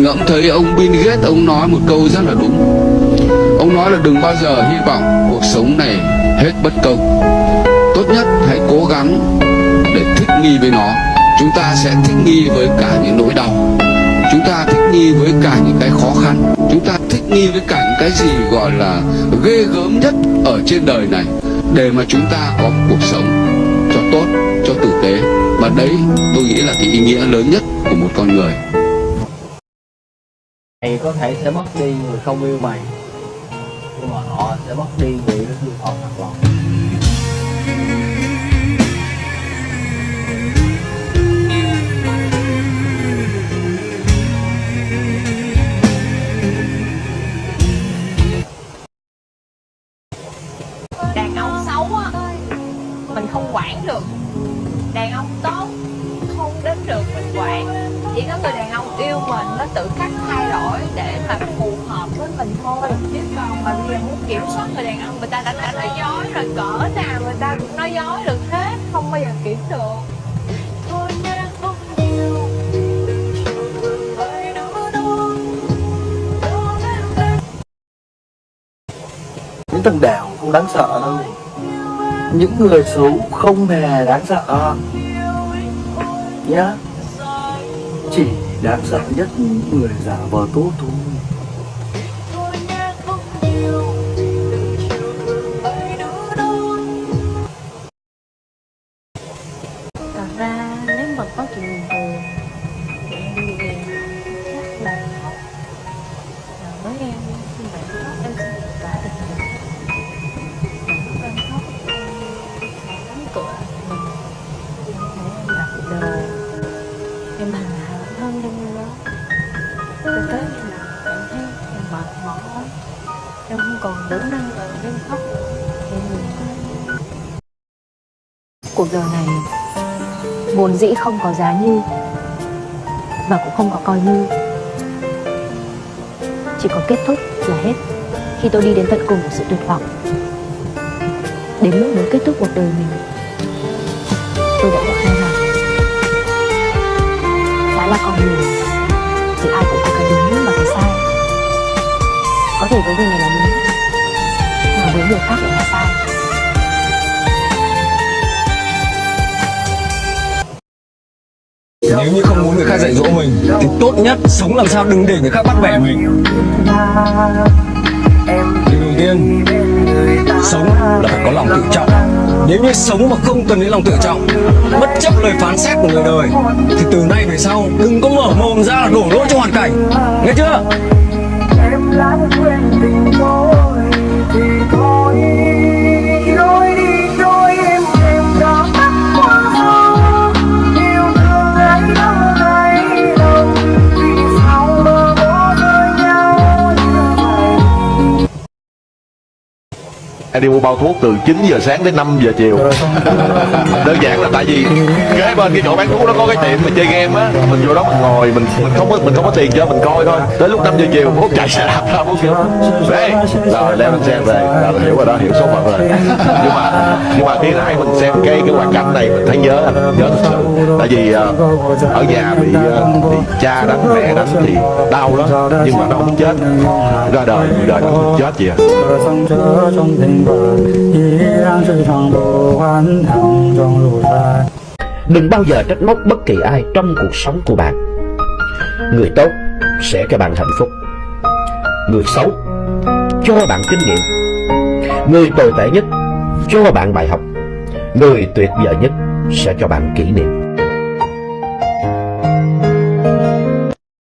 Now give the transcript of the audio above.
ngẫm thấy ông Bill Gates ông nói một câu rất là đúng. Ông nói là đừng bao giờ hy vọng cuộc sống này hết bất công. Tốt nhất hãy cố gắng để thích nghi với nó. Chúng ta sẽ thích nghi với cả những nỗi đau. Chúng ta thích nghi với cả những cái khó khăn. Chúng ta thích nghi với cả những cái gì gọi là ghê gớm nhất ở trên đời này. Để mà chúng ta có cuộc sống cho tốt, cho tử tế. Và đấy tôi nghĩ là cái ý nghĩa lớn nhất của một con người mày có thể sẽ mất đi người không yêu mày. Nhưng mà họ sẽ mất đi người yêu họ thật lòng đàn ông xấu á, mình không quản được. Đàn ông tốt, không đến được mình quản chỉ có người đàn ông yêu mình nó tự khắc thay đổi để mà phù hợp với mình thôi. Chứ còn mà bây giờ muốn kiểm soát người đàn ông người ta đã, đã nói dối rồi cỡ nào người ta cũng nói dối được hết không bao giờ kiểm được. Những thằng đảo không đáng sợ đâu. Những người xấu không hề đáng sợ. Nhá chỉ đáng sợ nhất người giả vờ tốt thôi. Thân đó cho tới khi nào cảm thấy em mệt mỏi em không còn đủ năng lượng để khóc. Thì người ngừng cuộc đời này, vốn dĩ không có giá như và cũng không có coi như. Chỉ có kết thúc là hết. Khi tôi đi đến tận cùng của sự tuyệt vọng. Đến lúc muốn kết thúc cuộc đời mình Nếu như không muốn người khác dạy dỗ mình, Thì tốt nhất sống làm sao đừng để người khác bắt bẻ mình. Điều đầu tiên, Sống là phải có lòng tự trọng. Nếu như sống mà không cần đến lòng tự trọng, Bất chấp lời phán xét của người đời, Thì từ nay về sau, Đừng có mở mồm ra là đổ lỗi cho hoàn cảnh. Nghe chưa? em đã quên tình em đi mua bao thuốc từ 9 giờ sáng đến 5 giờ chiều. Đơn giản là tại vì kế bên cái chỗ bán thuốc nó có cái tiệm mà chơi game á mình vô đó mình ngồi mình mình không có mình không có tiền cho mình coi thôi. Tới lúc 5 giờ chiều hút chạy xe đạp ra hút đây rồi leo lên xe về. Là mình hiểu rồi đó hiểu số phận rồi. Nhưng mà nhưng mà khi nãy mình xem cái cái hoàn cảnh này mình thấy nhớ anh nhớ thật sự. Tại vì ờ, ở nhà bị ờ, bị cha đánh mẹ đánh thì đau lắm nhưng mà nó không chết. Ra đời người đời nó không chết gì à Đừng bao giờ trách móc bất kỳ ai trong cuộc sống của bạn. Người tốt sẽ cho bạn hạnh phúc. Người xấu cho bạn kinh nghiệm. Người tồi tệ nhất cho bạn bài học. Người tuyệt vời nhất sẽ cho bạn kỷ niệm.